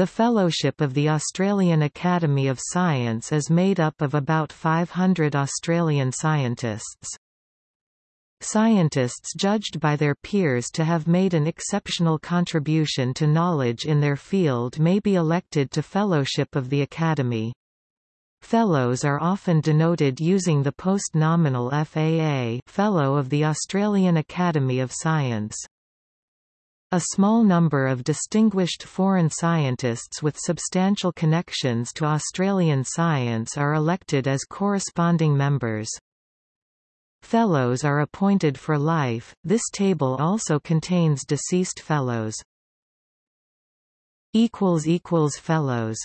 The Fellowship of the Australian Academy of Science is made up of about 500 Australian scientists. Scientists judged by their peers to have made an exceptional contribution to knowledge in their field may be elected to Fellowship of the Academy. Fellows are often denoted using the post-nominal FAA Fellow of the Australian Academy of Science. A small number of distinguished foreign scientists with substantial connections to Australian science are elected as corresponding members. Fellows are appointed for life. This table also contains deceased fellows. fellows